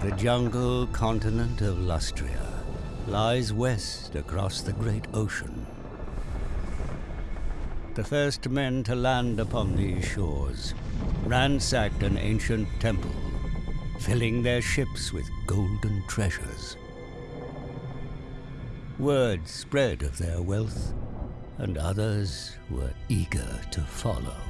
The jungle continent of Lustria lies west across the great ocean. The first men to land upon these shores ransacked an ancient temple, filling their ships with golden treasures. Word spread of their wealth, and others were eager to follow.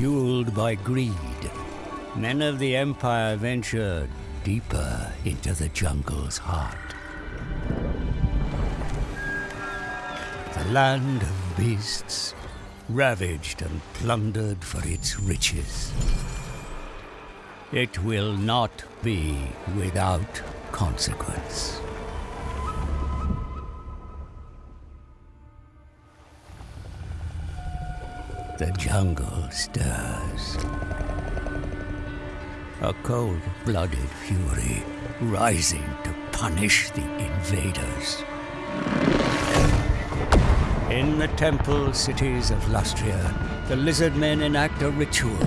Fueled by greed, men of the Empire venture deeper into the jungle's heart. The land of beasts, ravaged and plundered for its riches. It will not be without consequence. The jungle stirs. A cold-blooded fury rising to punish the invaders. In the temple cities of Lustria, the lizard men enact a ritual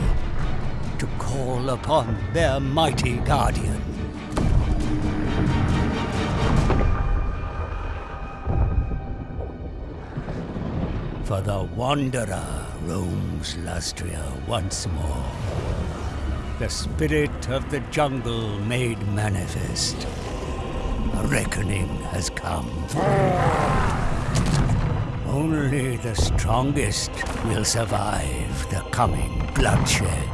to call upon their mighty guardian. For the Wanderer roams Lustria once more. The spirit of the jungle made manifest. A reckoning has come. Only the strongest will survive the coming bloodshed.